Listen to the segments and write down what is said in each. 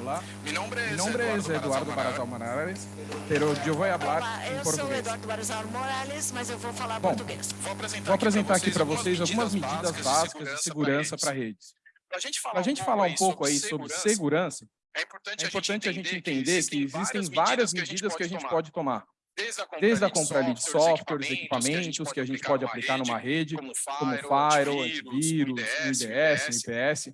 Olá. Mi nombre es Eduardo Barazal Morales, pero yo voy a hablar Olá, em eu sou. Eduardo Barazal Morales, mas eu vou falar Bom, português. Vou apresentar aqui para vocês algumas medidas básicas de segurança para redes. Para a gente falar um pouco aí sobre segurança, é é importante a gente entender que existem várias medidas que a gente pode tomar. Desde a compra ali de softwares, equipamentos que a gente pode aplicar numa rede, como Firewall, antivírus, IDS, IPS,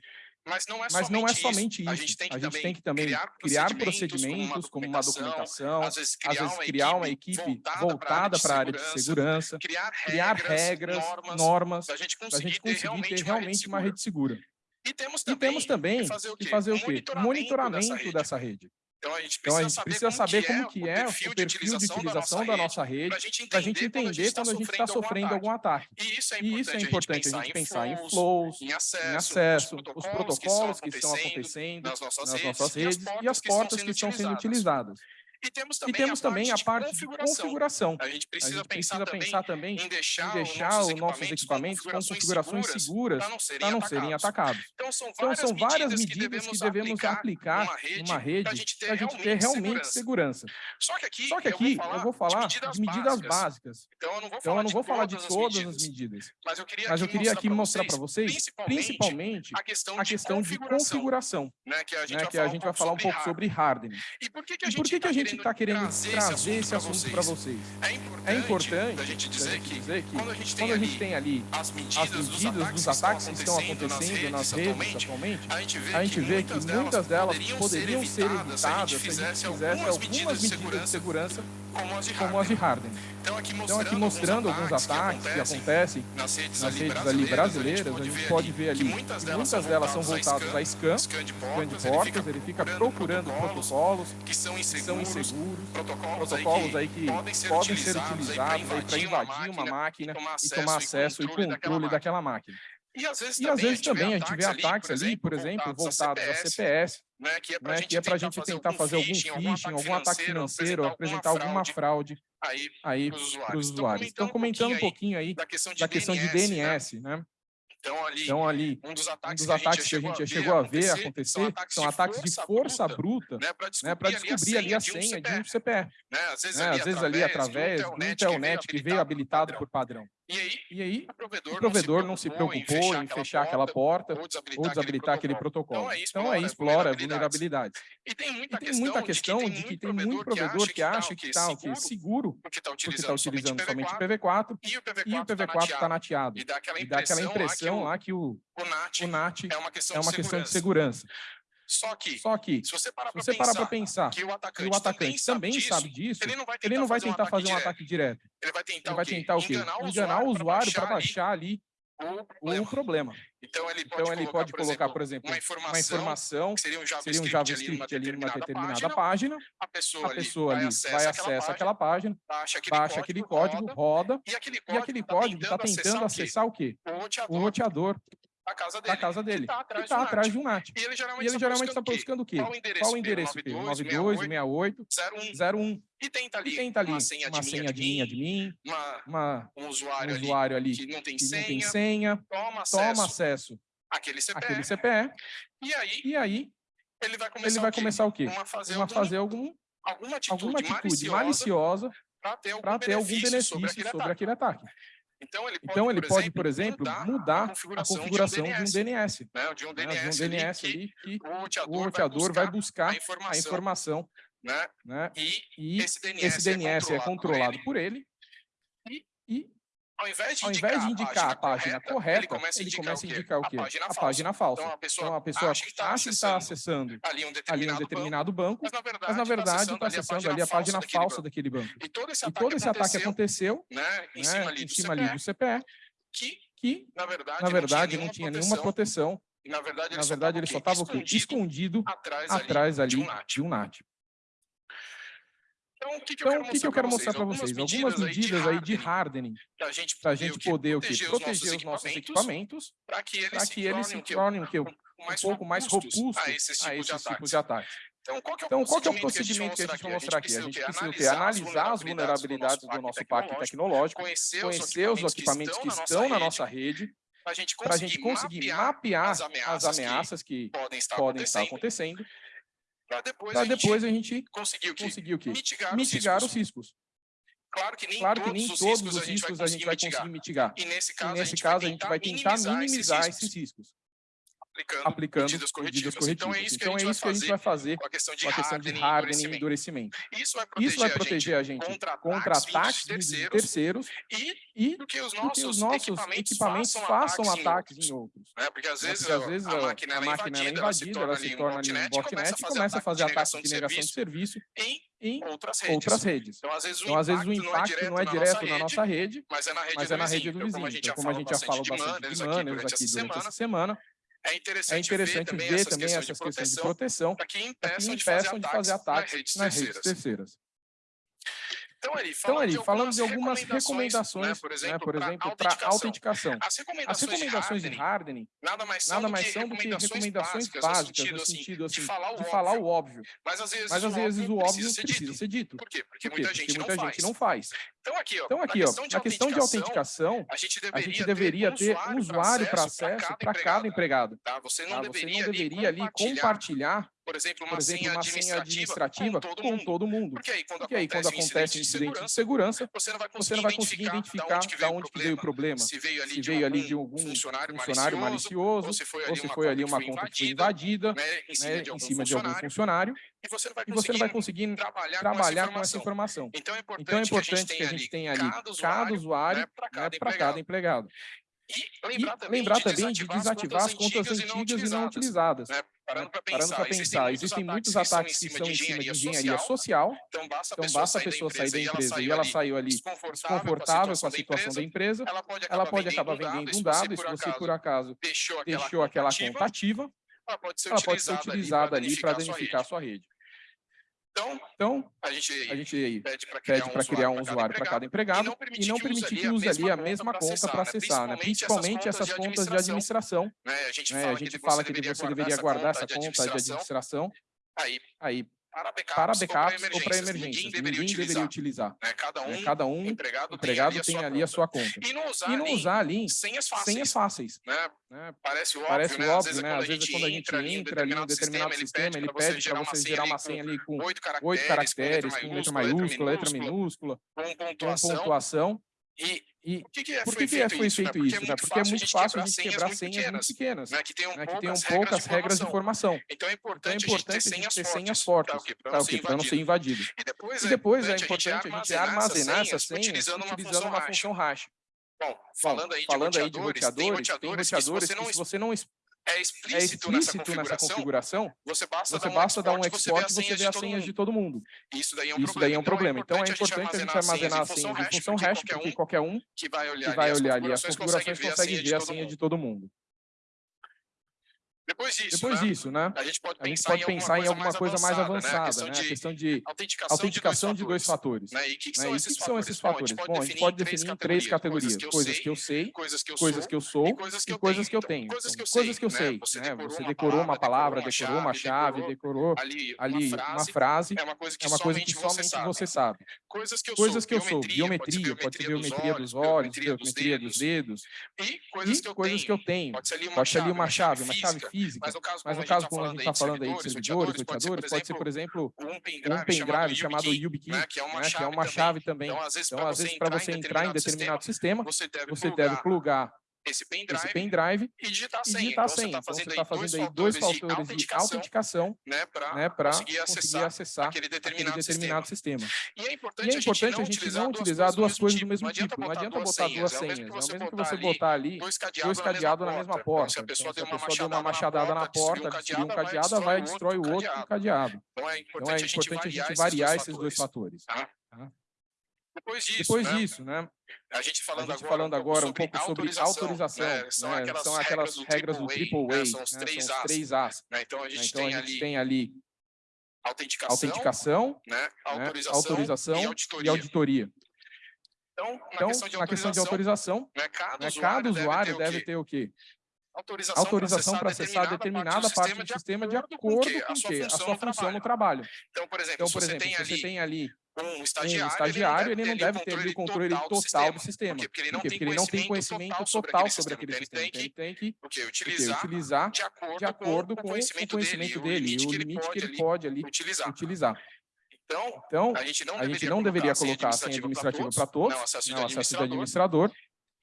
Mas não é mas não é somente somente isso. A isso. gente tem que gente também tem que também criar procedimentos, como uma documentação, às vezes às vezes criar uma equipe voltada para a área de segurança, criar criar regras, normas, para a gente para a gente conseguir conseguir ter realmente uma rede segura. E temos E também, temos também que fazer o quê? fazer o quê? Monitoramento Monitoramento dessa dessa rede. Então a gente Então a precisa, gente precisa saber como que é o perfil de utilização da nossa rede, para a gente entender quando a gente está sofrendo algum ataque. E isso é E isso é importante a gente pensar em flows, em acesso, em acesso, os os protocolos que estão acontecendo nas nossas, nas redes, nossas redes e as portas que estão sendo utilizadas. E temos E também, temos também a de parte de configuração. A gente A precisa, gente pensar, precisa também pensar também em deixar, em deixar os os nossos equipamentos com configurações seguras para não serem, para não serem atacados. atacados. Então são Então, várias, são várias medidas medidas que devemos aplicar numa rede para a gente ter a realmente segurança. Só que aqui, Só que aqui eu vou falar, de medidas básicas. Então eu não vou Então, falar, eu não vou falar de todas, todas as medidas, as medidas, mas eu queria, mas eu aqui queria aqui mostrar para vocês, principalmente, a questão, a questão de configuração, né, que a gente, né, vai, a falar um pouco sobre hardening. E por que, a E gente que, que gente está querendo trazer esse assunto para vocês? É importante, É importante a gente dizer que dizer que quando a gente tem a ali gente tem ali as as medidas, medidas dos ataques que estão acontecendo nas redes atualmente, a gente vê, a gente vê que muitas delas poderiam ser evitadas se a gente fizesse algumas medidas de segurança como as de as hardening. Então aqui mostrando, Então, aqui mostrando alguns ataques que acontecem nas redes, nas redes ali brasileiras, a gente pode ver ali que que muitas muitas delas, delas são voltadas a scan, scan de portas, ele fica procurando protocolos que são que inseguros, são inseguros, protocolos, protocolos aí que podem ser podem utilizados para invadir uma máquina e tomar acesso e controle daquela máquina. E às vezes, E às vezes também a gente vê ataques ali, por exemplo, voltados a CPS, né, que é para né, é a gente tentar fazer algum phishing, algum ataque financeiro, apresentar alguma fraude aí aí para os usuários. os usuários. Então, comentando um pouquinho aí da questão de da questão de DNS, né? Né? Então ali, Então, ali, um dos um ataques, dos ataques que a gente já chegou a ver acontecer são ataques de força bruta, né, para né, para descobrir ali a senha de um CPF. né? Às vezes, né, ali, Às vezes ali através do do Telnet que veio habilitado por padrão. E aí, E aí, o provedor, o provedor não se preocupou em fechar aquela porta ou desabilitar, ou desabilitar aquele protocolo. Então aí Então aí explora explora vulnerabilidades. E tem muita, E tem muita questão de que tem muito provedor que acha que está seguro seguro porque está utilizando, está utilizando somente somente PV4 PV4 e o PV4 e o PV4 está nateado. E dá aquela impressão lá que o, o NAT o é uma é questão de segurança. Só que, Só que, se você parar para pensar pensar que o atacante, o atacante também sabe disso, ele não vai tentar, não vai fazer, tentar um fazer um ataque direto. Ele vai tentar, Ele vai o quê? tentar o quê? Enganar o usuário para baixar ali o problema. problema. Então ele pode Então ele colocar, pode colocar, por exemplo, uma uma informação, informação que seria um seria um JavaScript, JavaScript ali numa determinada página, página, a pessoa, a pessoa ali vai acessa aquela página, baixa aquele baixa aquele código, roda, e aquele e código aquele tá código está tentando acessar o quê? o roteador Da casa dele, da casa dele, que está que atrás, está de um atrás de um NAT. E ele geralmente, E ele geralmente está buscando buscando o quê? Qual o endereço? Qual o endereço? P? 92, 68, 01. 01. E tenta ali, E tenta ali uma senha, uma senha de mim, uma, uma, um um usuário, usuário ali ali que não tem que não senha, tem senha, toma acesso toma acesso àquele CPF, àquele CPE, e aí e aí ele vai começar, ele vai o quê? começar o quê? Uma fazer, Uma algum, fazer algum, alguma atitude, alguma atitude maliciosa maliciosa para ter algum ter algum benefício benefício sobre aquele sobre ataque. aquele ataque. Então ele pode, Então ele por pode, exemplo, por exemplo, mudar, mudar a configuração, a configuração de um DNS, DNS, né, de um né, DNS, de um DNS ali que que o roteador, o roteador vai buscar a informação, a informação, né? né? E E esse DNS, esse DNS é controlado por ele. por ele e ao invés de ao indicar, invés de indicar a página correta, ele começa a indicar, começa a o quê? indicar o quê? A página A falsa. página falsa. Então a pessoa, Então a pessoa acha que está acha que está acessando acessando ali um ali determinado, um determinado banco, banco, mas na verdade, está está acessando ali a página falsa daquele banco. E todo esse ataque todo esse ataque aconteceu, aconteceu né, em né, cima ali em do cima ali do CPE, que que na verdade, na verdade não tinha nenhuma proteção, na verdade ele só estava? Escondido atrás, ali ali de um NAT. Um. Então, o que, que Então, eu quero que, que eu quero mostrar para Algumas vocês? Algumas medidas aí de hardening, para a gente poder, gente o quê? poder o quê? proteger, proteger os nossos equipamentos, para que eles se tornem quê? um um pouco mais robustos a esses a tipos de esses ataques. de ataques. Então, qual é o Então, qual é o procedimento que a gente vai mostrar aqui? A gente precisa quê? Analisar as vulnerabilidades do nosso parque tecnológico, conhecer, os equipamentos que estão na nossa rede, para a gente conseguir mapear as as ameaças, que podem estar acontecendo para depois, para a gente depois a gente conseguir o quê? conseguir o quê? Mitigar, Mitigar os os riscos. riscos. Claro que nem Claro que todos nem os todos riscos os a gente vai riscos a gente vai conseguir mitigar. E nesse E caso, nesse a gente caso, a gente vai tentar minimizar esses riscos, aplicando, aplicando medidas medidas corretivas. Então é corretivas. isso que Então a é gente isso que a gente vai fazer com a questão de com a questão de hardening e hardening e endurecimento. Isso vai proteger, Isso vai proteger a gente contra contra ataques ataques de terceiros terceiros e e que os nossos, que os nossos equipamentos, equipamentos façam, ataques, ataques em outros. né? Porque às né? vezes, Porque às vezes a, máquina, ela é máquina ela é invadida, ela se torna ali um botnet, e começa a fazer ataque de negação de serviço em outras redes. outras redes. Então, às vezes, o Então, às vezes, o impacto impacto não é direto na nossa rede, mas é na rede, mas do, é na vizinho. rede do Então, como a vizinho. gente Então, já como a falou gente já falou de bastante de manners durante aqui durante semana, essa semana, é é interessante, interessante ver ver também essas essas questões de proteção para que para que impeçam de fazer impeçam de fazer ataques nas nas redes redes terceiras. Então, ali, Então, falando, ali, de, algumas algumas recomendações, né, por exemplo, né, para exemplo, para autenticação. As As recomendações, recomendações de de hardening nada mais são, nada do, mais que são do que recomendações recomendações básicas, básicas, no sentido, assim, assim, de falar o de falar óbvio. o óbvio. Mas às vezes, Mas às vezes o óbvio precisa ser precisa dito. ser dito. Por quê? Porque Por quê? muita Porque gente não muita faz. gente não faz. Então aqui, ó, Então aqui, ó, questão de na questão de autenticação, a gente deveria, ter um usuário para acesso para cada empregado. Tá? Você não tá? Você deveria, não deveria ali compartilhar, por exemplo, uma, por exemplo, senha, uma senha administrativa administrativa com todo com mundo. todo mundo. Porque aí, quando Porque aí, quando acontece um acontece incidente de segurança, você não vai conseguir, não vai conseguir identificar de onde veio o problema. Se veio ali, Se de, algum de algum funcionário, funcionário malicioso, ou se foi ali uma foi ali conta uma que foi conta que foi invadida, né, em cima, né, de, em algum cima de algum funcionário, e você não vai você não vai conseguir conseguir trabalhar, trabalhar com com essa essa informação. Então é importante, Então é importante que a gente tenha ali cada usuário né, para né, cada, para cada empregado. E lembrar também, de, desativar as contas antigas e não utilizadas. Parando para Parando para pensar, existem muitos ataques que são em cima de engenharia social, Então basta a então pessoa, sair, pessoa da sair da empresa empresa e ela saiu ali. Desconfortável com a situação da empresa, ela pode acabar, ela pode acabar vendendo um dado e se você por acaso deixou aquela, deixou aquela conta ativa, ela pode ser utilizada, ali para danificar sua rede. Então, Então, a gente, a gente pede para pede para criar um usuário para cada empregado e não permitir que use ali a mesma conta para acessar, né? principalmente essas contas de administração. Né? A gente né? fala, A gente que, fala que deveria você deveria guardar essa conta de administração administração aí aí para backups, para ou backups para ou para emergências. emergências. Ninguém deveria Ninguém deveria utilizar. utilizar. né? Cada um, né? Cada um empregado, empregado tem tem ali a sua conta. E não usar, E não ali usar ali senhas fáceis. senhas fáceis. Né? né? Parece óbvio, Parece né? óbvio, né? Às vezes quando a gente ali em entra ali em um determinado sistema, ele pede para você gerar uma senha ali com oito caracteres, com letra maiúscula, letra minúscula, com pontuação. E E por que, que é, por foi que, que é- feito foi isso? né? feito isso? né? Porque é muito fácil a gente quebrar senhas muito pequenas, né? que tenham né? que tenham poucas regras de informação. Então é Então é importante, a gente importante ter a gente senhas ter fortes, senhas fortes, tá? Pra para não? Para não ser invadido. E depois, E depois é importante importante a gente armazenar essas senhas utilizando uma função hash. Bom, falando aí de Falando aí de roteadores, tem roteadores, tem roteadores roteadores que se se você você não não es- é é explícito nessa explícito nessa configuração, configuração, você basta você dar um basta dar um export export e você vê as senhas de todo mundo. Isso daí é um Isso daí é um problema. Então é importante a gente armazenar as senhas em função hash, porque qualquer um que vai olhar, que vai ali, olhar as ali as configurações consegue ver a senha de todo mundo. Depois disso, Depois né, disso, né? a gente pode gente pensar, pode pensar em alguma coisa mais né? A avançada, questão né? A de questão de autenticação, autenticação de dois fatores. fatores. Né? E o que, que né? são E esses que são esses fatores? Bom, a gente pode definir em três categorias. Coisas que eu sei, coisas que eu coisas sou que eu sou e coisas que e eu coisas tenho. que eu Então, tenho. coisas que eu Então, coisas que eu sei, né? Você né? decorou Você uma decorou uma palavra, decorou uma chave, decorou ali, uma frase, é uma coisa que É coisa somente você sabe. Coisas que eu sou, biometria, pode ser biometria dos olhos, biometria dos dedos, e coisas e que eu tenho. Pode ser ali uma chave, uma chave física. Física. Mas no caso, Mas como no caso, a quando a gente está falando aí de servidores, roteadores, pode ser, por exemplo, um pendrive, chamado YubiKey, né, que é uma né, que é chave uma também. chave também. Então, às vezes, Então, para você entrar em determinado sistema, você deve plugar esse pendrive, esse pendrive e digitar a e senha. digitar Então, senha. você Então, está você fazendo, está aí fazendo aí dois fatores de fatores de autenticação, né, para né, conseguir conseguir acessar aquele aquele determinado, determinado sistema. E é E importante, é importante a gente não utilizar duas coisas do mesmo tipo. tipo. Não adianta botar duas senhas. É o mesmo que você botar ali dois cadeados na mesma porta. Então, se a Então, pessoa deu uma machadada na porta, destruiu um cadeado, vai e destrói o outro com o cadeado. Então é Então é importante importante a gente variar esses dois fatores. Depois disso, Depois né, disso, né? a gente A falando gente agora, falando agora um pouco sobre autorização, né, são, né, aquelas são aquelas regras do triple né, A, são os né, três são os As. três As. né, então a né? gente Então tem a gente ali tem ali autenticação, autenticação, né, né, autorização, autorização e e auditoria. auditoria. Então, na Então, questão de na questão de autorização, né, cada, né, usuário cada usuário deve deve ter o quê? ter o quê? Autorização, Autorização para acessar determinada parte do sistema de acordo com o quê? A sua função no trabalho. Então, por exemplo, Então, se por você exemplo, tem se você ali tem ali um um estagiário, estagiário, ele não deve ter o controle total sistema. do sistema. Por quê? Porque ele não Por quê? tem Porque ele não tem conhecimento conhecimento total total sobre aquele sobre sistema. aquele Então, sistema. ele tem Então, ele tem que utilizar utilizar de acordo, de acordo com com o conhecimento, conhecimento dele, dele, o limite que ele pode ali utilizar. utilizar. Então, Então, a gente não a gente deveria não deveria colocar colocar a senha administrativa para todos, não acesso de administrador,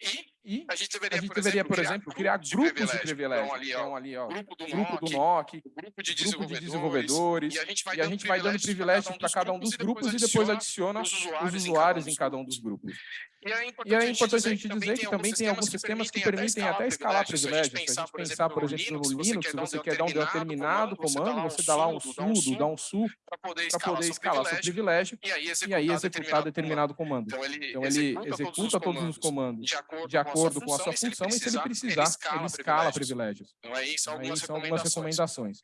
e e a gente deveria, a gente por deveria, exemplo, por exemplo, criar grupos de privilégio. privilégio. Então, ali, ó, Então, ali, ó, grupo do grupo do NOC, NOC, grupo de de desenvolvedores, desenvolvedores, e a gente vai a gente vai dando privilégio para cada um dos grupos e depois adiciona os usuários em cada um dos grupos. E é E é importante a gente dizer que também tem alguns sistemas que permitem até escalar privilégios. Se a gente pensar, por exemplo, no Linux, se você quer dar um determinado comando, você dá lá um sudo, dá um su para poder escalar seu privilégio e aí executar determinado comando. Então Então ele executa todos os comandos de acordo com a sua função e se ele precisar, ele escala privilégios. Então aí são são algumas recomendações.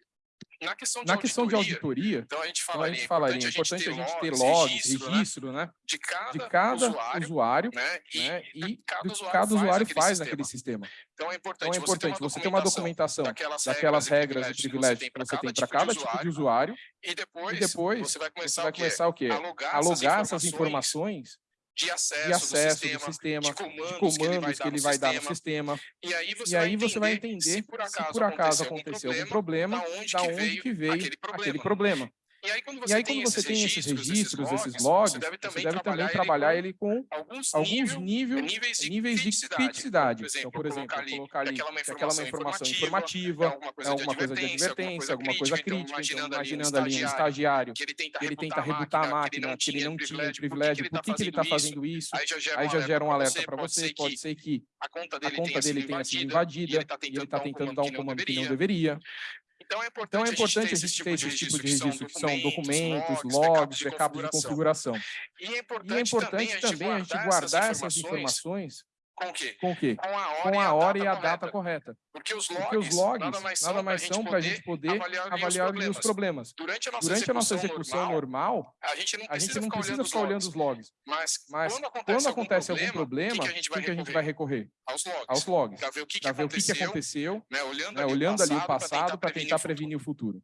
Na questão de Na questão de auditoria, auditoria, então a gente então a falaria, gente é falaria, é importante a gente ter logs, registro, né, registro, né, de cada, de cada usuário, né, e né, e que cada usuário cada usuário faz sistema. naquele sistema. Então é importante, Então é importante você ter uma documentação daquelas, daquelas regras e você privilégios que você tem para para cada tipo de usuário, e depois, e depois você vai você começar, vai o quê? começar o quê? Alogar essas informações de acesso, de acesso do, do sistema, de de comandos, comandos que ele vai dar no sistema. sistema, E aí você, e aí vai, você vai entender entender se por acaso, se por acaso aconteceu aconteceu algum problema, da onde, da que, onde veio que veio aquele problema. aquele problema. E aí quando você, aí, tem, quando você esses tem esses registros, esses logs, você deve também, você deve também trabalhar, ele ele com alguns, alguns níveis, nível, níveis de níveis de criticidade. criticidade. Então, Então, por exemplo, colocar colocar ali ali que aquela é uma é informação informativa, informativa, é alguma coisa de advertência, alguma coisa crítica. Então, imaginando, imaginando ali um estagiário que ele tenta, que ele tenta rebutar, a máquina, que ele não tinha privilégio, privilégio, por que, ele está fazendo isso? Aí já gera, um alerta para você, pode ser que a conta dele, conta dele tenha sido invadida e ele está tentando dar um comando que não deveria. Então é importante, Então é importante a gente ter esse tipo de registro que são documentos, logs, backups de configuração. E é E é importante importante também a gente guardar essas informações com o quê? com o quê? Com a hora, Com a hora e a data correta. Porque os Porque os logs logs nada mais são para a gente poder avaliar, avaliar ali os problemas. Durante a nossa Durante a nossa execução execução normal, normal, a gente não a gente precisa não ficar precisa olhando ficar olhando logs. os logs. Mas, Mas quando acontece, quando acontece algum algum problema, o que, que a gente o vai que, a gente recorrer? vai recorrer? Aos logs. Aos logs. Para ver o que, que o aconteceu, né, olhando, né, ali, olhando ali o passado para tentar o futuro. prevenir o futuro.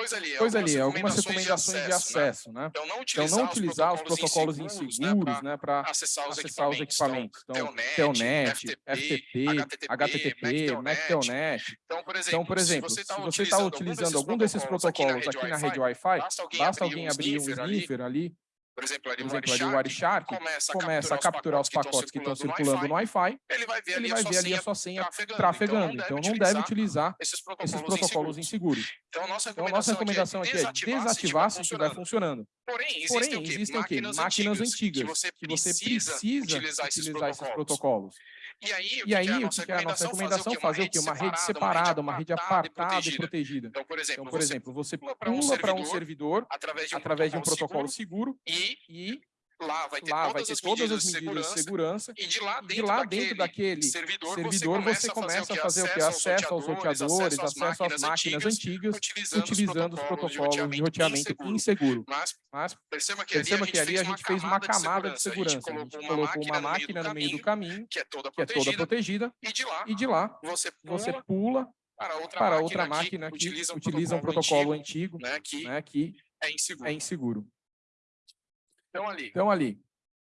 Pois ali, Pois ali, algumas algumas recomendações de acesso, né? Então não Então, utilizar, não utilizar os protocolos inseguros, inseguros, né, para acessar os acessar os equipamentos. equipamentos. Então, Telnet, FTP, HTTP, MacTelnet. Então, por exemplo, Então, por exemplo, se você está utilizando algum desses protocolos aqui na rede Wi-Fi, basta alguém abrir um sniffer ali, por exemplo, ali por o exemplo, o WireShark, Wireshark, começa a capturar os pacotes que estão circulando no Wi-Fi, ele vai ver ele ali vai a ver ali a sua senha trafegando. trafegando. Então, não deve utilizar esses esses protocolos inseguros. Então, a nossa Então, a nossa recomendação aqui é desativar se estiver funcionando. Porém, Porém, existem o quê? Máquinas antigas que você precisa utilizar esses protocolos. E aí, o E aí, que é a nossa que é a nossa recomendação? Fazer o quê? Uma rede separada, uma rede apartada e protegida. protegida. Então, por exemplo, Então, por exemplo, você pula para um servidor através de um através de um protocolo protocolo seguro e e lá vai ter lá todas vai ter as todas medidas as de medidas de segurança segurança e de lá e de dentro, lá daquele dentro daquele servidor, servidor você começa a fazer o que? Acesso aos roteadores, acesso às máquinas antigas, utilizando os protocolos de roteamento inseguro. Mas Mas perceba que, perceba ali, que ali a gente fez uma camada de segurança. A A gente gente colocou uma máquina no meio do caminho, que é toda que é toda protegida, e de lá de você pula para outra para máquina outra que máquina que utiliza um utiliza um protocolo antigo, né, que né, que é inseguro. é inseguro. Então ali, Então, ali,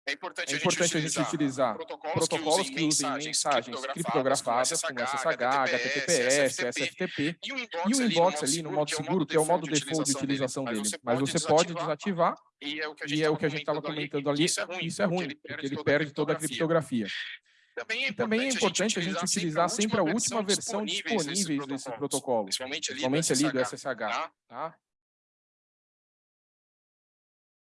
é importante, é importante a gente utilizar protocolos que usem mensagens criptografadas, como SSH, HTTPS, SFTP, e o e o inbox ali no modo seguro, que é o modo default de utilização dele. Mas você pode desativar, e é o que a é gente estava comentando ali, isso é ruim, isso é ruim, porque ele perde toda a criptografia. Também é E também é importante a gente utilizar sempre a última versão disponível desses protocolos, principalmente ali, do SSH, SSH. tá?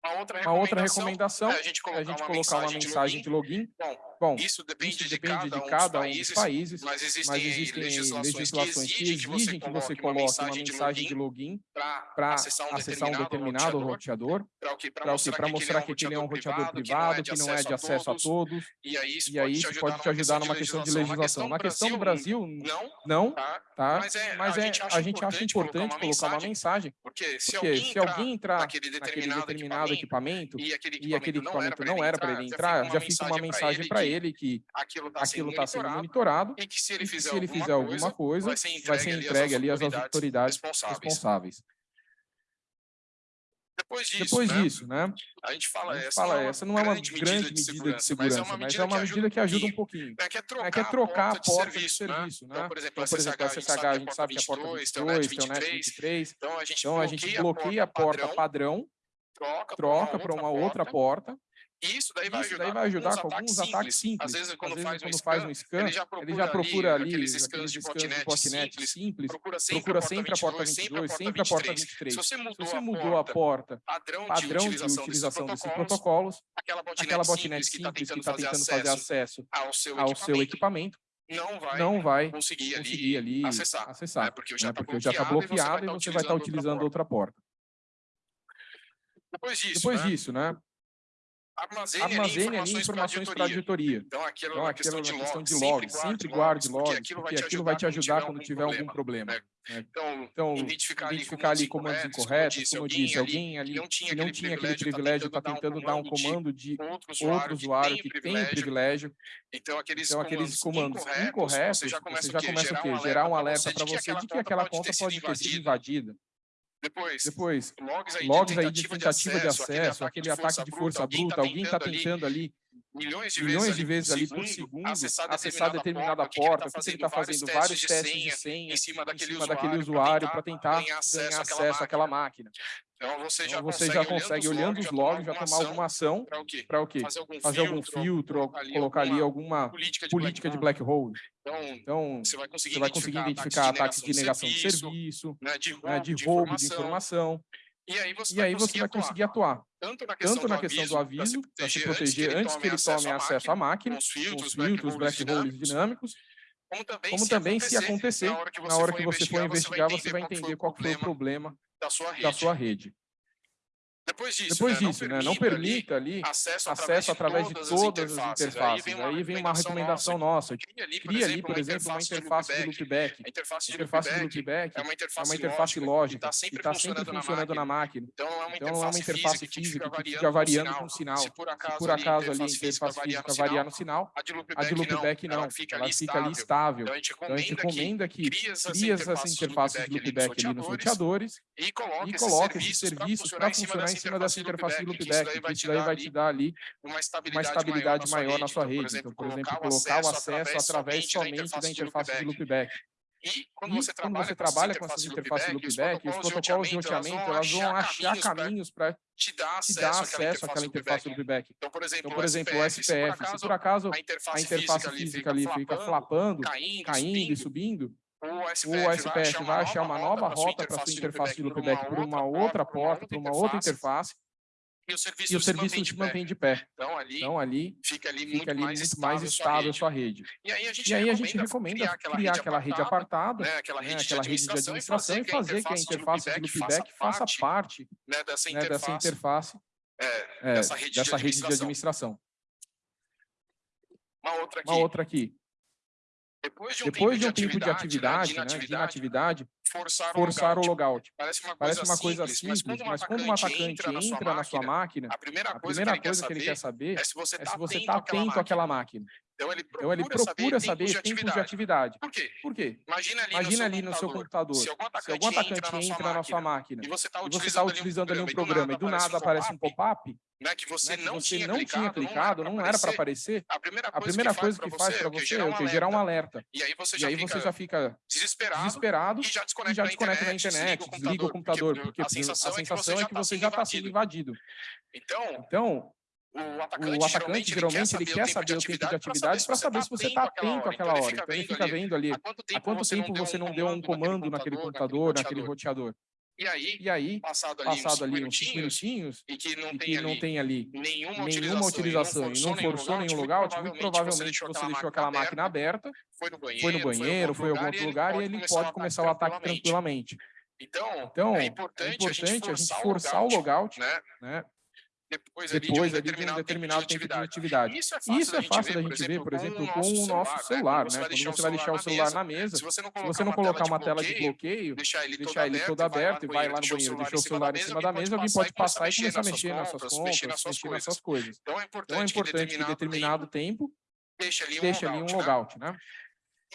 Uma outra Uma outra recomendação recomendação é a gente é colocar, a gente uma, colocar uma mensagem mensagem de login. Bom, Bom, isso depende, isso de, depende cada de cada um dos países, mas existem, mas existem legislações, legislações que exigem que você coloque uma mensagem de login para para acessar um acessar um determinado roteador, para? Para para mostrar, mostrar que aquele é um roteador privado, que não é de acesso a todos, E aí isso e aí isso pode te ajudar numa questão de legislação. Na questão do Brasil, não, tá? tá? Mas, é, é, a gente acha importante colocar uma mensagem, porque se alguém entrar naquele determinado, equipamento e aquele equipamento não era para ele entrar, já fica uma mensagem para ele que aquilo está sendo está sendo monitorado e que se ele fizer, se ele fizer alguma coisa, vai ser vai ser entregue ali às autoridades responsáveis. responsáveis. Depois disso, Depois né, disso, né? a gente fala, A gente essa, fala, é essa não é uma grande medida de segurança, mas é uma medida que ajuda um pouquinho. É, que é trocar, É que é trocar a porta de serviço, né? serviço, né? Então, por exemplo, Então, por exemplo, a SSH a gente sabe que é a porta 22, tem o NET 23, Então, a gente então a gente bloqueia a porta padrão, troca, troca para uma outra porta, isso daí vai isso ajudar, daí vai ajudar com com alguns ataques simples. Às vezes, quando, Às faz, vezes, um quando faz scan, um scan, ele já procura, ele já procura ali aqueles aqueles scans de botnet simples, simples, procura sempre, procura a porta sempre a porta 22, sempre a porta 23. Se você Se mudou, você a, mudou a porta, porta padrão, de utilização, utilização desses desses protocolos, protocolos, aquela botnet aquela simples que está que tentando, fazer, tentando fazer acesso ao seu, ao seu equipamento, equipamento, não vai não vai conseguir ali, conseguir ali acessar, né? acessar, porque né? já está porque já está bloqueado e você vai estar utilizando outra porta. Depois disso, Depois né? Armazene, ali Armazene ali informações para para auditoria. Então, aquela Então, questão, aquela de questão de logs, sempre guarde logs, porque aquilo vai te ajudar quando tiver algum problema. né? né? Então, Então, identificar, identificar ali comandos incorretos, como eu disse, alguém ali que não tinha não aquele tinha aquele privilégio, privilégio, está tentando dar um comando de outro usuário que tem tem o privilégio. Então, aqueles, Então, aqueles comandos incorretos, incorretos, você já começa, você já começa o quê? Gerar um alerta para você de que aquela conta pode ter sido invadida. Depois, Depois, logs aí logs de aí de tentativa de acesso, aquele ataque de força bruta, alguém está tentando ali milhões de milhões de vezes vezes ali ali por segundo acessar acessar determinada porta, porque ele está fazendo vários testes de senha em cima daquele em cima daquele usuário para tentar ganhar acesso acesso àquela máquina. Então você já Então, você consegue, já consegue, olhando os logs, já tomar alguma ação para o quê? para o quê? Fazer algum Fazer algum filtro, ou colocar ali alguma política de política de black black hole. Então, Então, você vai conseguir você conseguir identificar ataques de negação de serviço, né, de roubo, né, de roubo de informação, E aí você e vai aí você vai conseguir atuar tanto na questão, tanto na questão do aviso, para se proteger antes que ele tome acesso à máquina, com os filtros, os filtros, black holes dinâmicos, como também, como se, acontecer, se acontecer, na hora que você, for, investigar, você vai entender entender qual foi o problema da sua rede. da sua rede. Depois disso, Depois né, disso, né, não permita ali acesso, acesso através de todas as interfaces. Aí vem uma recomendação nossa. Cria ali, Cria ali, por exemplo, uma interface de loopback. A interface de interface de loopback é uma é interface, uma interface lógica que está sempre, está sempre funcionando na máquina. Então não é uma Então não é uma interface física que fica variando com o sinal. Se por acaso, Se por acaso ali a interface física variar no sinal, a de de loopback não, ela fica ali estável. Então a gente Então recomenda que recomenda que cria essas interfaces de de loopback ali nos roteadores e coloca, e esses serviços para funcionar em cima dessa interface de loopback, que isso te daí vai te dar ali uma estabilidade, maior na sua Então, rede. Então, por exemplo, colocar o acesso através somente da interface de loopback. E quando E você quando trabalha, você trabalha com essas interfaces de loopback, os protocolos de roteamento, elas vão achar caminhos para te dar te dar acesso àquela interface de loopback. Então, por exemplo, Então, por exemplo, o SPF, se por acaso a a interface, interface física ali fica flapando, caindo, caindo e subindo, o o SPF vai achar uma nova rota para sua interface de loopback por uma outra porta, por uma outra interface, e o serviço, e o serviço se mantém de pé. Então, ali, Então, ali fica ali, fica muito, ali mais, muito mais estável a sua rede. E aí a gente, aí a gente recomenda recomenda criar aquela rede apartada, né, aquela, né, rede, aquela de rede de administração e fazer que a interface de loopback faça parte né, dessa né, dessa interface, interface é, é, dessa rede, dessa de, rede de administração. administração. Uma outra aqui. Uma outra aqui. Depois de um, Depois de um tempo tempo de atividade, né, né, de inatividade, forçar, forçar o logout. Parece uma Parece coisa uma coisa simples, simples, mas quando um atacante entra na sua máquina, a primeira a coisa, primeira que, ele coisa que ele quer saber é se você é está se você atento, está atento àquela máquina. Então ele procura, Então ele procura saber tempos de de atividade. Por quê? Por quê? Imagina ali, Imagina no, ali no seu computador, se algum atacante, se algum atacante entra na sua máquina e você está e você está utilizando ali um programa e do nada aparece um pop-up né, que você, né, que não, você tinha não tinha clicado, não era para aparecer, a primeira a coisa, primeira que, coisa faz que faz para você é o que? Gerar um alerta. E aí você já, aí fica, você já fica desesperado, desesperado e já desconecta, e já desconecta da internet, desliga o computador, porque a sensação, é que você já está sendo invadido. Então, Então, o atacante, o atacante geralmente ele quer saber o tempo de atividade para saber se você está atento àquela hora. Então ele fica vendo ali há quanto tempo você não deu um comando naquele computador, naquele roteador. E aí, E aí, passado ali, passado uns ali cinco minutinhos, e que não e tem que não ali tem ali nenhuma, nenhuma utilização e não forçou nenhum logout, muito provavelmente você deixou aquela máquina aberta, foi no banheiro, foi no banheiro, foi em algum outro lugar e ele pode começar o ataque tranquilamente. Então, Então, é é importante, importante a gente forçar o logout, né? né? Depois, ali depois de um ali de um determinado, determinado tempo de de atividade. Isso é fácil, Isso é fácil da gente ver, por exemplo, com o nosso celular, né? Quando você vai deixar o celular na mesa, Se você não colocar uma tela de bloqueio, deixar ele deixar todo aberto e vai lá no banheiro, deixou o celular em cima da mesa, alguém pode passar e começar a mexer nas suas contas, mexer nas suas coisas. Então é Então é importante que em determinado tempo deixe ali um um logout, logout, né?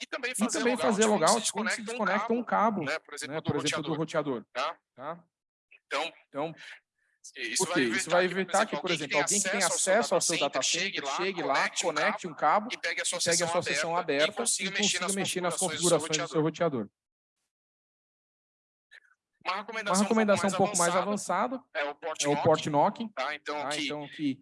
E também E fazer também fazer logout logout quando se desconecta um cabo, né? Por exemplo, né? do Por exemplo, do roteador, roteador, tá? tá? Então, Então, Isso Por quê? Isso vai evitar que, por exemplo, alguém que tem acesso ao seu data center chegue lá, conecte um cabo e pegue a sua pegue a sua sessão aberta e consiga mexer nas configurações do seu roteador. Uma Uma recomendação, recomendação um pouco mais avançada é o port é o port knocking, tá? Então, tá? que então que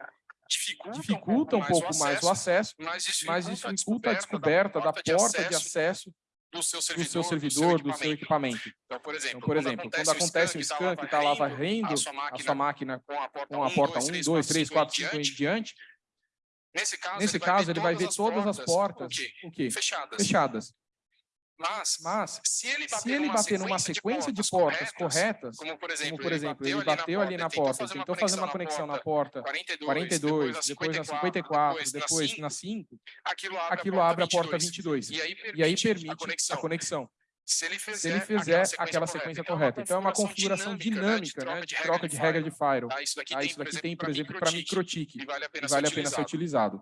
dificulta, dificulta um pouco mais o acesso, mas mas dificulta, a descoberta da porta de acesso do seu do servidor, seu servidor, do seu equipamento. equipamento. Então, por exemplo, Então, por exemplo, quando acontece um scan que está lá varrendo a sua máquina com a porta com a porta 1, 2, 3, 4, 5 em diante, nesse caso, nesse caso ele vai ver todas as portas o quê? o quê? fechadas. fechadas. Mas, Mas se ele bater, se ele numa, bater numa sequência de portas corretas, como por exemplo, como por exemplo, ele bateu ali na porta, tentou fazer uma conexão na porta 42, 42, depois na 54, depois na 5, aquilo abre, aquilo abre a porta 22. 22. E aí permite, E aí a permite conexão. a conexão. Se ele fizer, Se ele fizer aquela sequência correta. correta. Então é uma configuração dinâmica, né, de troca de regra de firewall. Tá? Isso daqui Ah, tem, isso daqui tem, por exemplo, para MikroTik, e vale a pena, vale a ser, pena ser utilizado.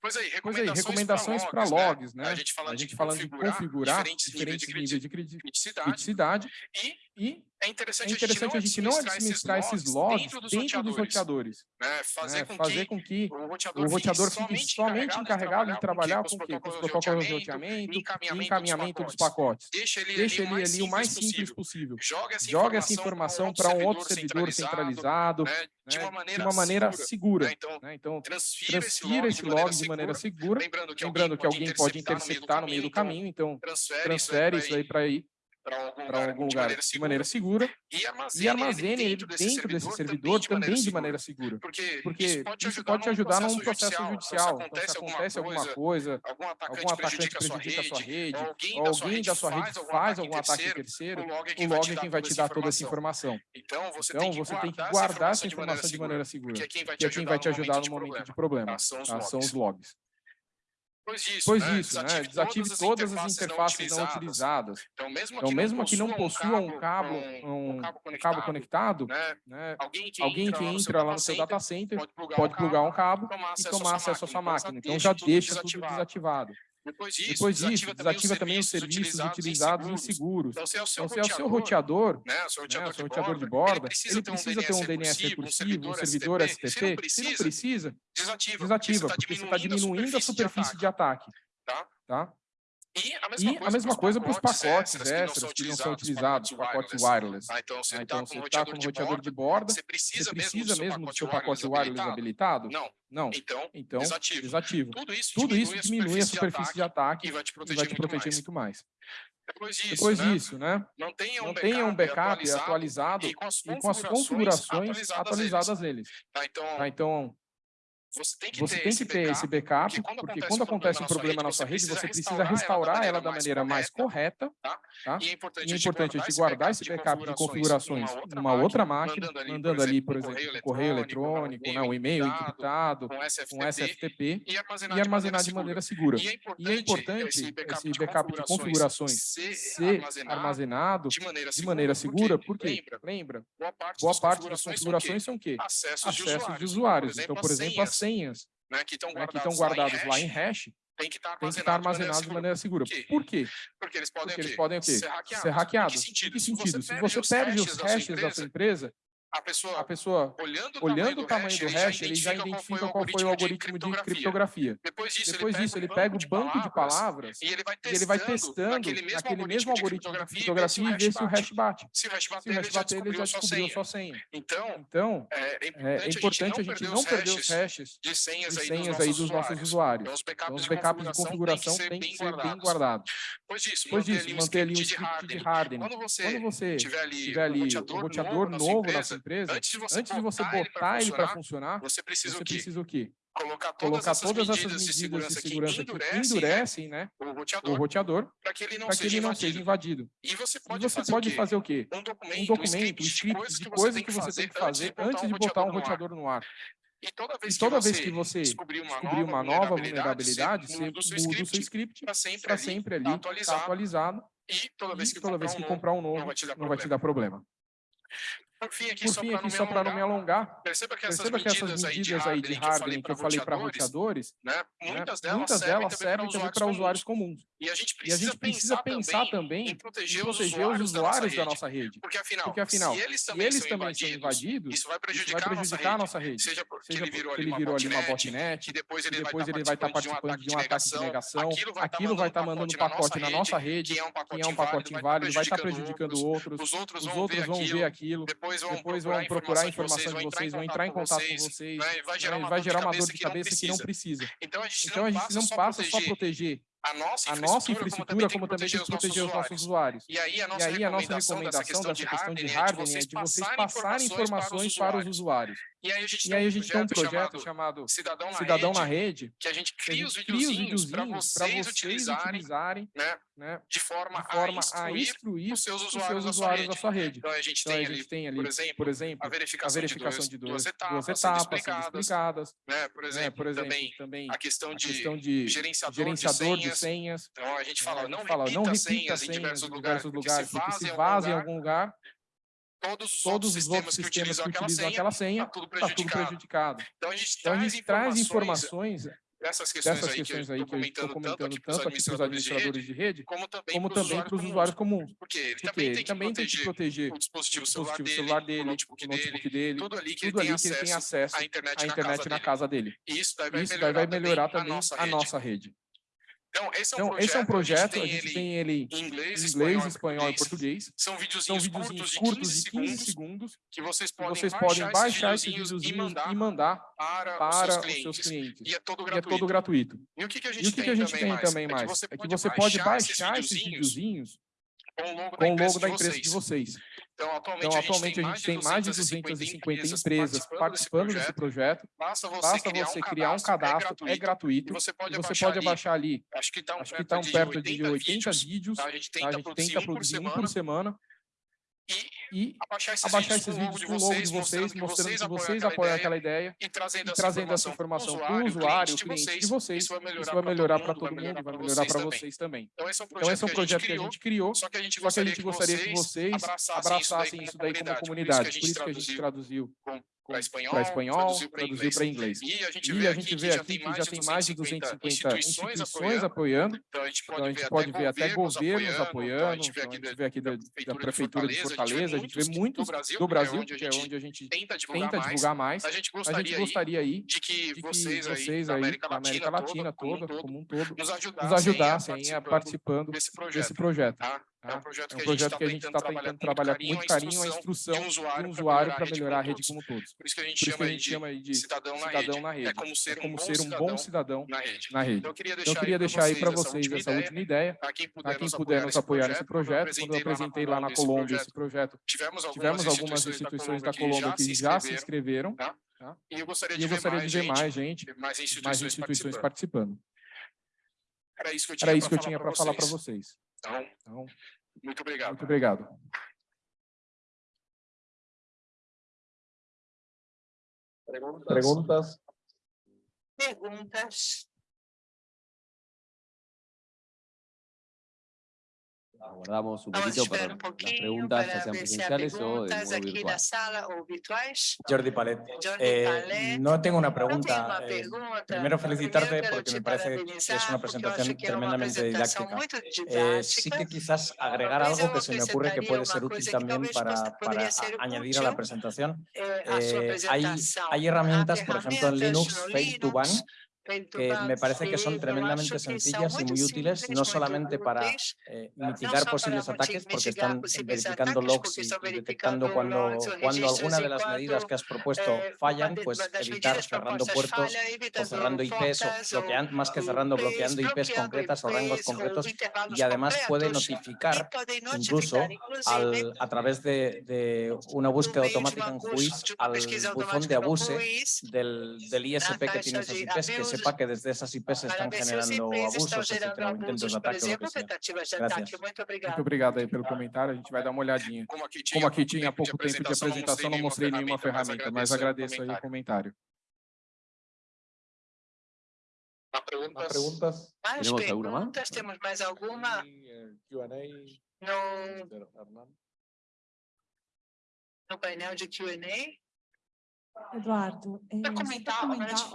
Pois aí, Pois aí, recomendações para logs, né? A gente falando, A gente de, falando de configurar configurar diferentes, diferentes níveis de de criti- criticidade. criticidade E e é interessante, é interessante a gente não administrar esses logs dentro dos dentro dos roteadores. roteadores, né? Fazer, né, com, fazer que com que o roteador, o roteador fique somente encarregado de trabalhar com quê? Com os protocolos de roteamento, e e encaminhamento dos pacotes. Deixa ele, Deixa ali, ele ali o mais simples possível. Joga essa informação para um outro servidor centralizado, né? de né, uma maneira, segura. né? Então, né? Então, transfira, transfira esse log de maneira segura, Lembrando que lembrando que alguém pode interceptar no meio do caminho, então então transfere, transfere isso aí para ir para algum lugar, algum de lugar maneira de segura maneira segura e armazene, e armazene ele dentro desse servidor também de maneira segura. Porque, Porque isso pode te isso ajudar, pode te ajudar num processo judicial. Então, se acontece, alguma coisa, algum atacante, algum atacante prejudica, prejudica a sua rede, ou alguém, da, sua alguém rede da sua rede faz algum ataque terceiro, o log é quem é vai te dar toda essa informação. Então, você Então, tem que você tem que guardar essa informação de maneira segura, porque é quem vai que é quem vai te ajudar no momento de de problema. tá? São os tá? Logs. Pois isso, Pois né? isso, né? Desative todas as interfaces não utilizadas. Então, mesmo Então, que mesmo não que não possua um cabo, um, um cabo um cabo conectado, né? né? alguém que alguém entra, que lá no seu entra lá no data seu center data center pode plugar, pode um plugar um cabo e tomar acesso à sua máquina. Então deixa já deixa tudo desativado. Depois disso, Depois disso, desativa também os serviços serviços utilizados em seguros. Então, se é o seu Então, se é o seu roteador, roteador, né, o seu né, roteador, o seu de, roteador de borda, borda, ele precisa ter um DNS recursivo, um servidor STP. Se não precisa, precisa, desativa, desativa, porque porque você está diminuindo a superfície de ataque. Tá? Tá? E a mesma E coisa, mesma coisa para os pacotes extras extras que não são utilizados, pacotes wireless. Ah, então, você Ah, está Então, com um está roteador, de, roteador de borda, você você precisa, precisa mesmo do seu pacote wireless habilitado? Não. Não. Então, Então, desativa. desativa. Tudo isso Tudo diminui, isso diminui a superfície de ataque e vai te proteger, vai te proteger muito mais. muito mais. Depois disso, Depois né, disso, né? não tenha um Não backup, tenha um backup atualizado, atualizado e com as com as configurações atualizadas neles. Tá, então, Tá? Então, você tem que você ter, tem esse, que ter esse backup, porque quando acontece um problema na sua rede, você precisa restaurar ela da maneira mais correta, tá? E é importante, E é importante a gente guardar esse backup de configurações numa outra máquina, mandando ali, por exemplo, o correio eletrônico, né, o e-mail encriptado, com SFTP, e armazenar, e armazenar de maneira segura. E é E é importante esse backup de configurações ser armazenado de maneira de maneira segura, porque, lembra, boa parte, das configurações são o quê? Acessos, de usuários. Então, por exemplo, as senhas, senhas né, que estão né, que guardadas, estão guardadas lá em hash, hash tem que estar têm que estar armazenadas de maneira segura. Por quê? Por quê? Porque eles podem, Porque eles podem? Ser hackeados. Ser hackeados. Em que sentido? Em que sentido? Se você perde os hashes da sua empresa, a pessoa, a pessoa, olhando, olhando o tamanho do hash, ele já identifica qual foi o algoritmo de criptografia. Depois disso, Depois disso, ele pega o banco de palavras e ele vai testando, ele vai testando naquele mesmo aquele algoritmo mesmo de algoritmo de criptografia criptografia e vê se o hash bate. Se o hash bater, o ele já bater, ele descobriu já descobriu sua senha. Então, Então, é é importante a gente não perder os hashes de senhas, de senhas dos aí nossos dos nossos usuários. Então, os Então, backups, de configuração têm que ser bem guardados. Depois disso, Depois manter disso, ali um script de de hardening. Quando você tiver ali um roteador, novo na sua sua empresa, antes de você antes de você botar ele botar para funcionar, você precisa você o quê? precisa o quê? Colocar Colocar todas essas todas essas medidas de medidas de segurança, segurança que que endurecem, né, endurecem né, o roteador roteador para que ele não, para que seja, ele não invadido. seja invadido. E você E pode, você fazer, pode o quê? fazer o quê? um documento, Um documento, um script de coisas que você tem que fazer antes de botar um roteador no ar. E toda vez, E toda que, vez você que descobrir uma, descobrir nova, uma nova vulnerabilidade, você muda o seu script script para sempre, ali, sempre ali, tá tá atualizado. atualizado, E toda vez que, e toda vez que comprar um novo, não vai te dar então, Por fim, aqui, Por fim, só, para não me alongar, perceba que essas, perceba que essas medidas, aí de hardening que eu falei para roteadores, né, muitas, né, delas, muitas servem delas também para usuários, usuários comuns. E a gente precisa, a gente precisa pensar, pensar, também em proteger, os usuários, os usuários da, nossa da nossa rede. Porque afinal, porque, afinal se eles também, eles são, também invadidos, são, invadidos, isso vai prejudicar, isso vai prejudicar a, nossa rede. rede. Seja porque ele virou, ele virou ali uma botnet, e depois ele, depois tá vai, estar participando de um ataque de negação, aquilo vai tá estar mandando, vai mandando um pacote na nossa rede, que é, é um pacote, inválido, vai estar prejudicando outros, os outros vão ver aquilo, depois vão procurar a informação de vocês, vão entrar em contato com vocês, vai né, gerar uma dor de cabeça que não precisa. Então a gente não passa só proteger a nossa infraestrutura, nossa infraestrutura como também, tem que proteger, proteger os nossos usuários. E aí a nossa, aí, recomendação, a nossa recomendação dessa questão, dessa de hardening é né, de vocês passarem informações para os usuários. E aí a gente, tem, aí, um gente projeto tem um projeto chamado, Cidadão, na, Cidadão rede, na Rede, que a gente cria, a gente os videozinhos para vocês, vocês, utilizarem, utilizarem né, né, de forma, de forma a, instruir os seus usuários, da, sua rede. sua rede. Então a gente, então, tem, a gente ali, tem, ali, por exemplo, por exemplo a, verificação a verificação, de, duas, duas etapas, duas etapas explicadas, explicadas né, por né, exemplo, por exemplo também, também, a questão de, questão de gerenciador, gerenciador, de, senhas. Então a gente né, fala, não, repita, não repita senhas, em diversos lugares, lugares porque se vaza em algum lugar, todos os todos outros sistemas que utilizam, que utilizam aquela tá senha, está tudo, tá tudo, prejudicado. Então a gente, então, traz, a gente informações dessas questões, aí, questões que aí que eu estou comentando, tanto aqui para os administradores, de, rede, como também, para, os usuários comuns. Porque ele porque também, ele tem, que tem que proteger o dispositivo celular, dele, celular dele, o notebook, dele, tudo ali que, tudo ele, tem que ele, tem acesso à internet, na, internet casa na casa dele. Isso daí vai Isso melhorar, daí vai melhorar também, a nossa rede. Então, esse é um então, projeto, esse é um projeto a gente tem ele em inglês, inglês espanhol, e português. São videozinhos, São videozinhos curtos, de 15, 15 segundos que vocês podem, vocês baixar, baixar esses videozinhos e mandar, e mandar para, para, os, seus clientes. Os seus clientes. E, é e é todo gratuito. E o que, que a gente, que tem, que a gente também tem, também mais? É que você é pode, baixar, baixar esses videozinhos, videozinhos com o logo da empresa, de vocês. Então, atualmente, então, atualmente a gente tem mais de 250 empresas participando, participando desse, projeto. desse projeto. Basta você, Basta criar, você um criar, um cadastro, é, é gratuito. É gratuito. você pode, você abaixar, pode ali, abaixar ali, acho que está um perto, tá um perto de 80, 80 vídeos. Tá? A gente tenta, a gente produzir, um por, por semana. semana. E e abaixar esses, abaixar vídeos, esses vídeos com o logo de vocês, mostrando que vocês apoiam aquela ideia e trazendo, e trazendo essa informação para o usuário, cliente, cliente de vocês. Isso vai melhorar para todo mundo, vai melhorar para vocês também. Então, esse é um projeto, então, é um projeto que, a gente criou, só que a gente gostaria, que, vocês abraçassem isso daí como comunidade. Por isso que a gente traduziu para espanhol, pra espanhol, traduziu para inglês. inglês. E a gente vê, a gente aqui, vê que aqui, que já tem mais de 250 instituições, instituições apoiando. apoiando, então a gente pode, então, ver até governos apoiando, então, a gente então, vê aqui, da, da, Prefeitura de Fortaleza, a gente vê muitos do Brasil, que, é, é onde a gente tenta divulgar, mais. A gente gostaria, aí de que, vocês, aí, da América Latina toda, como um todo, nos ajudassem a participando desse projeto. Tá? Tá? É um né? projeto, é um que, a projeto tá que a gente está tentando, tá trabalhar, trabalhar com muito carinho a instrução de um usuário, para melhorar a rede como todos. Por isso que a gente, chama, de, chama de cidadão, na, rede. na rede. É como ser, é como um, bom ser um, bom cidadão na rede. Na rede. Então, eu queria então, deixar, aí para vocês, essa última ideia. Para quem puder, nos, apoiar, nesse projeto, quando eu apresentei lá na Colômbia esse projeto, tivemos algumas instituições da Colômbia que já se inscreveram. Tá? E eu gostaria, de, eu ver gostaria mais, ver, mais gente, mais instituições, participando. Era isso que eu tinha para falar para vocês. Então, então muito obrigado. Muito obrigado. Perguntas? Perguntas? Perguntas. aguardamos un poquito para un las preguntas, ya sean presenciales o de modo virtual. Sala, o. Jordi Palet, eh, no tengo una pregunta. No eh, pregunta. primero felicitarte primero porque me parece que es una presentación tremendamente didáctica. Eh, sí que quizás agregar algo que se me ocurre que puede ser útil también para, para añadir a la presentación. Eh, hay, hay, herramientas, por ejemplo, en Linux, Face to Bank, que me parece que son tremendamente sencillas y muy útiles, no solamente para eh, mitigar posibles ataques, porque están eh, verificando logs y, detectando cuando, cuando alguna de las medidas que has propuesto fallan, pues evitar cerrando puertos o cerrando IPs, o bloqueando, más que cerrando, bloqueando IPs concretas o rangos concretos, y además puede notificar incluso al, a través de, una búsqueda automática en juiz al buzón de abuse del, del ISP que tiene esas IPs, que se sepa que desde essas IPs estão generando abusos, estão gerando abusos, de ataque. Muito obrigado. Aí pelo comentário, a gente vai dar uma olhadinha. Como aqui tinha, pouco tempo de apresentação, não mostrei nenhuma ferramenta, mas agradeço, aí o comentário. Há perguntas? Há perguntas? Mais temos perguntas? Temos mais alguma? No, no painel de Q&A? Ou melhor, comentar, ou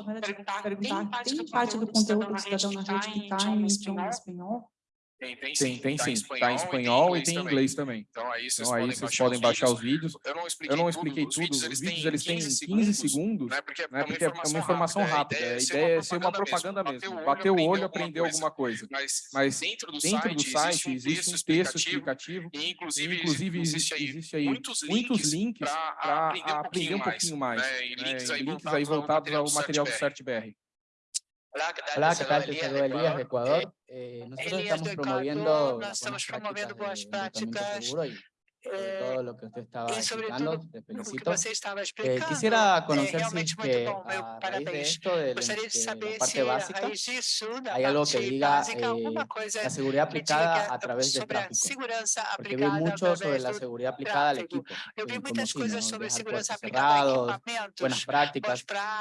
melhor, de perguntar, perguntar, tem parte do do conteúdo do Cidadão na Rede que tá em idioma espanhol? Tem, tem Tem, tem tá em sim. Tá em espanhol e tem em inglês também. Então aí vocês Então aí podem vocês baixar, podem os, baixar vídeos. os vídeos. Eu não expliquei, Eu não expliquei tudo. tudo. Os vídeos, eles têm 15 segundos, né? Porque, né? Porque é uma informação rápida. A ideia é ser uma propaganda mesmo. Bater o olho, aprender alguma coisa. Mas, Mas dentro do dentro do site, existe um texto explicativo. e inclusive, Inclusive, existe aí existe aí muitos links para aprender um pouquinho mais. né? Né, links aí voltados ao material do CertBR. CertBR. Hola, ¿qué tal? Te saludo Elías de Ecuador. Eh, nosotros Elías estamos promoviendo Ecuador, estamos buenas promovendo boas prácticas de endeudamiento práticas, seguro y sobre eh, todo lo que usted estaba e sobre explicando, tudo te o que felicito. você estava Eh, explicando. quisiera é conocer si realmente es muito que bom, meu a raíz de parabéns. esto, de, Gostaria de de la saber parte se a básica, raiz disso, da hay algo que parte diga básica, eh, alguma coisa la seguridad que aplicada diga a través de sobre a tráfico. segurança Porque vi aplicada mucho sobre através la do seguridad aplicada al tráfego. equipo. Eu vi eh, muitas como coisas fino, sobre dejar segurança puertos aplicada a cerrados, equipamentos, buenas boas prácticas.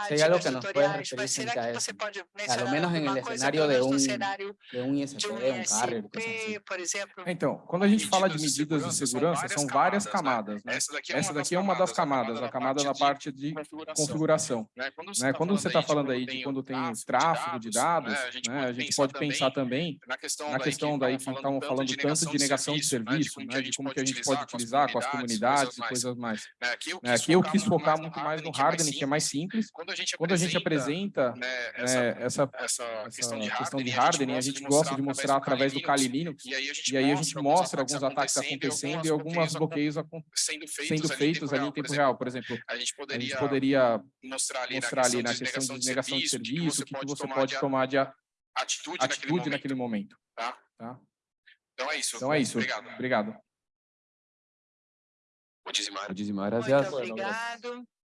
Si hay algo que práticas, nos puedes tutoriais, mas referir será frente a que você eso, pode a lo mencionar menos en el alguma coisa escenario pelo de menos no un, cenário de un de ISP, um un carrier, cosas ISP, así. por exemplo? Então, quando a gente fala de Medidas de medidas são várias camadas, né? Essa daqui Essa daqui é uma das camadas, a camada da parte de configuração. Né? Quando Né? Quando você está falando aí de quando tem tráfego de dados, né? a gente pode pensar também na questão, na questão daí que estavam falando tanto de negação de serviço, né? de como que a gente pode utilizar com as comunidades e coisas mais. Né? Aqui eu Né, eu quis focar muito mais no hardening, que é mais simples. Quando a gente a gente apresenta né, né, essa, questão de hardening, a gente gosta de mostrar através do Kali Linux, e aí a gente a gente mostra alguns ataques acontecendo e alguns bloqueios acon- sendo feitos, sendo feitos ali em tempo real. Por exemplo, A gente a gente poderia poderia mostrar ali, mostrar ali na na questão de negação de serviço, o que que você tomar pode de tomar de a- atitude, atitude naquele momento. Tá? Tá? Então é isso. Então é isso. Obrigado. Obrigado. Muito obrigado.